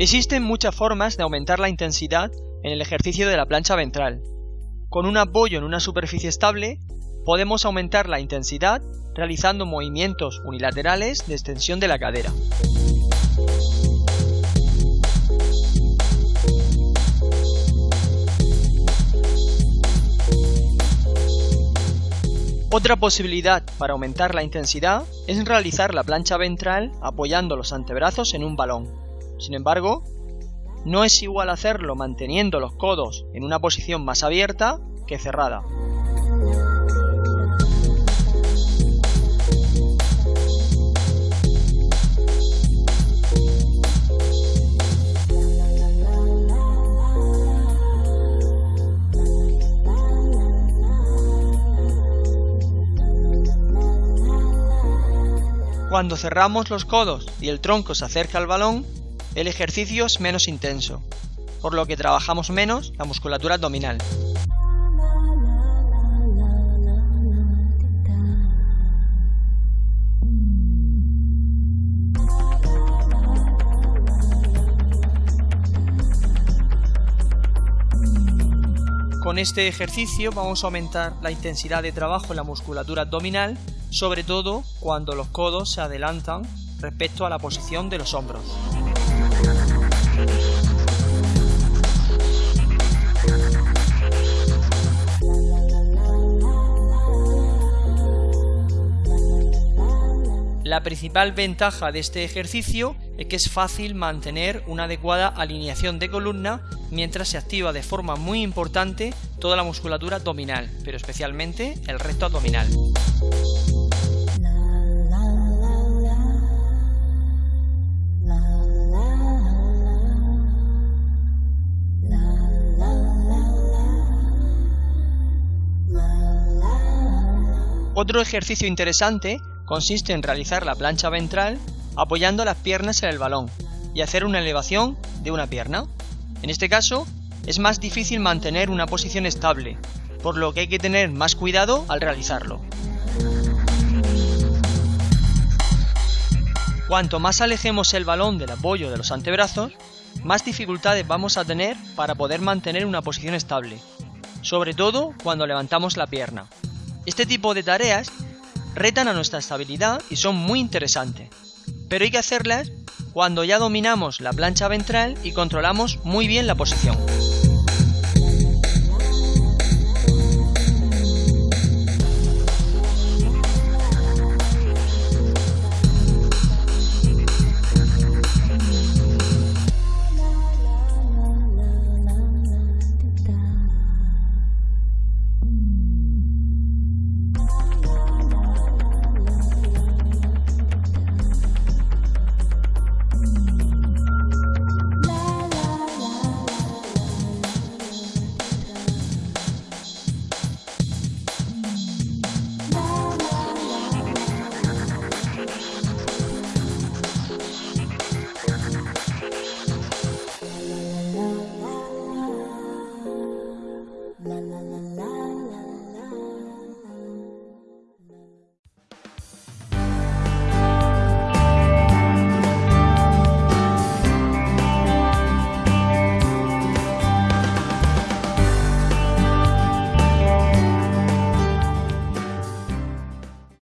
Existen muchas formas de aumentar la intensidad en el ejercicio de la plancha ventral. Con un apoyo en una superficie estable, podemos aumentar la intensidad realizando movimientos unilaterales de extensión de la cadera. Otra posibilidad para aumentar la intensidad es realizar la plancha ventral apoyando los antebrazos en un balón. Sin embargo, no es igual hacerlo manteniendo los codos en una posición más abierta que cerrada. Cuando cerramos los codos y el tronco se acerca al balón, el ejercicio es menos intenso, por lo que trabajamos menos la musculatura abdominal. Con este ejercicio vamos a aumentar la intensidad de trabajo en la musculatura abdominal sobre todo cuando los codos se adelantan respecto a la posición de los hombros. La principal ventaja de este ejercicio es que es fácil mantener una adecuada alineación de columna mientras se activa de forma muy importante toda la musculatura abdominal, pero especialmente el recto abdominal. Otro ejercicio interesante consiste en realizar la plancha ventral apoyando las piernas en el balón y hacer una elevación de una pierna. En este caso, es más difícil mantener una posición estable, por lo que hay que tener más cuidado al realizarlo. Cuanto más alejemos el balón del apoyo de los antebrazos, más dificultades vamos a tener para poder mantener una posición estable, sobre todo cuando levantamos la pierna. Este tipo de tareas retan a nuestra estabilidad y son muy interesantes, pero hay que hacerlas cuando ya dominamos la plancha ventral y controlamos muy bien la posición.